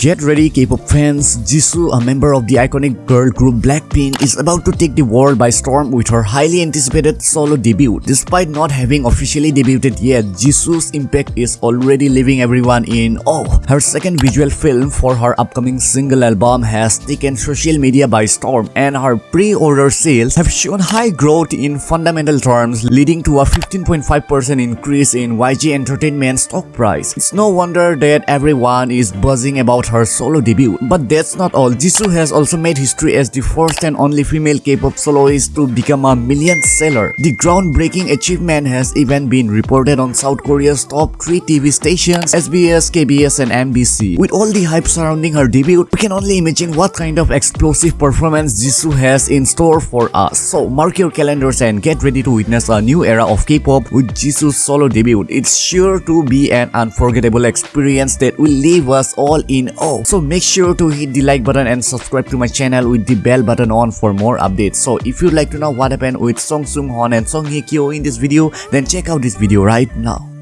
Get ready K-pop fans, Jisoo, a member of the iconic girl group Blackpink, is about to take the world by storm with her highly anticipated solo debut. Despite not having officially debuted yet, Jisoo's impact is already leaving everyone in awe. Her second visual film for her upcoming single album has taken social media by storm and her pre-order sales have shown high growth in fundamental terms leading to a 15.5% increase in YG Entertainment stock price. It's no wonder that everyone is buzzing about her solo debut. But that's not all. Jisoo has also made history as the first and only female K-pop soloist to become a million seller. The groundbreaking achievement has even been reported on South Korea's top 3 TV stations SBS, KBS and MBC. With all the hype surrounding her debut, we can only imagine what kind of explosive performance Jisoo has in store for us. So mark your calendars and get ready to witness a new era of K-pop with Jisoo's solo debut. It's sure to be an unforgettable experience that will leave us all in awe. So make sure to hit the like button and subscribe to my channel with the bell button on for more updates. So if you'd like to know what happened with Song Seung Heon and Song Hye Kyo in this video, then check out this video right now.